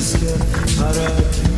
Francisco, Arabi.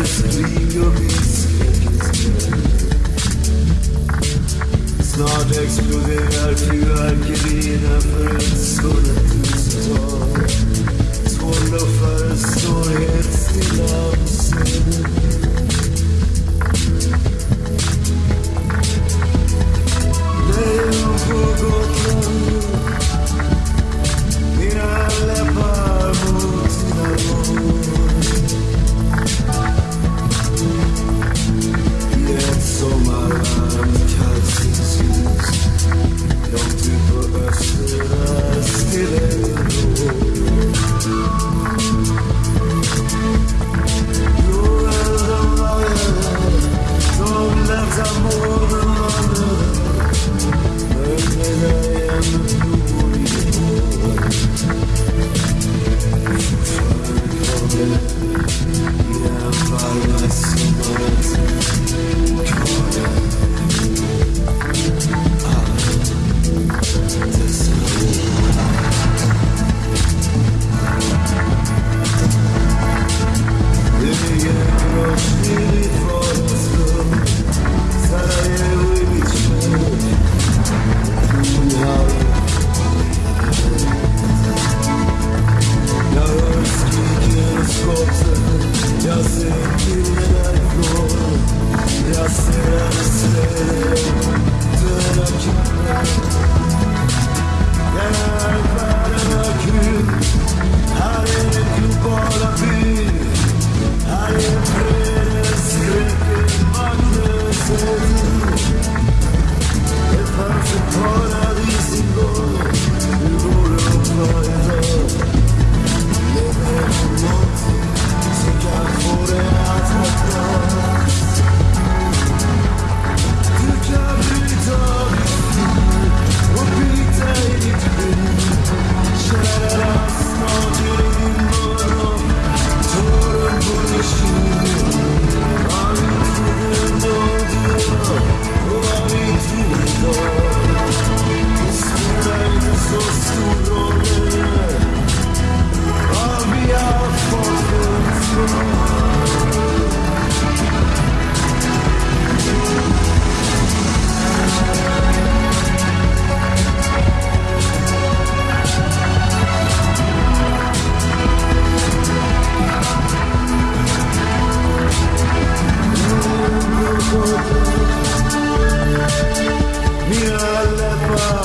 historisk. Snart exploderar fyrverkerierna för ett hundratusental. Två luffare står helt stilla Let's go.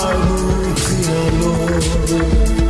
Baruch Yalom